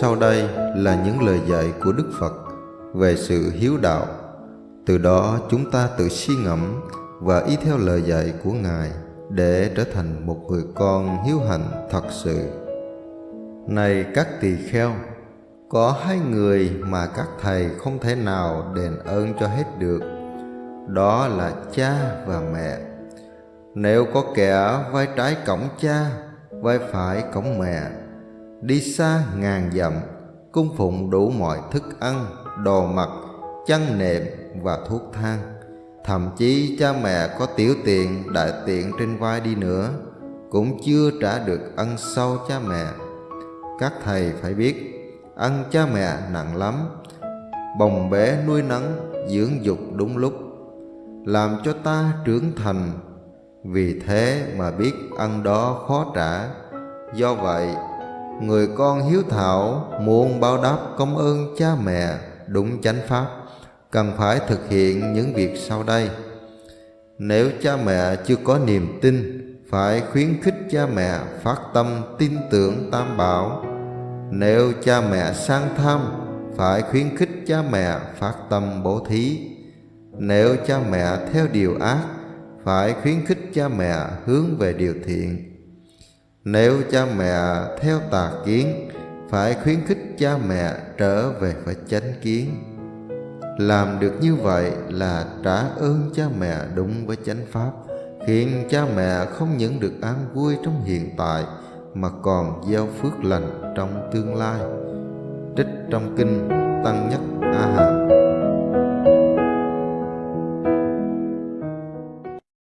Sau đây là những lời dạy của Đức Phật về sự hiếu đạo. Từ đó chúng ta tự suy ngẫm và y theo lời dạy của Ngài để trở thành một người con hiếu hạnh thật sự. Này các tỳ kheo, có hai người mà các thầy không thể nào đền ơn cho hết được. Đó là cha và mẹ. Nếu có kẻ vai trái cổng cha, vai phải cổng mẹ, đi xa ngàn dặm, cung phụng đủ mọi thức ăn, đồ mặc, chăn nệm và thuốc thang. Thậm chí cha mẹ có tiểu tiện, đại tiện trên vai đi nữa, cũng chưa trả được ân sâu cha mẹ. Các thầy phải biết, ân cha mẹ nặng lắm, bồng bé nuôi nấng, dưỡng dục đúng lúc, làm cho ta trưởng thành. Vì thế mà biết ân đó khó trả. Do vậy, người con hiếu thảo muốn báo đáp công ơn cha mẹ đúng chánh pháp, cần phải thực hiện những việc sau đây. Nếu cha mẹ chưa có niềm tin, phải khuyến khích cha mẹ phát tâm tin tưởng tam bảo. Nếu cha mẹ sang tham, phải khuyến khích cha mẹ phát tâm bố thí. Nếu cha mẹ theo điều ác, phải khuyến khích cha mẹ hướng về điều thiện nếu cha mẹ theo tà kiến, Phải khuyến khích cha mẹ trở về với chánh kiến. Làm được như vậy là trả ơn cha mẹ đúng với chánh pháp, Khiến cha mẹ không những được an vui trong hiện tại, Mà còn gieo phước lành trong tương lai. Trích trong kinh Tăng Nhất A Hàm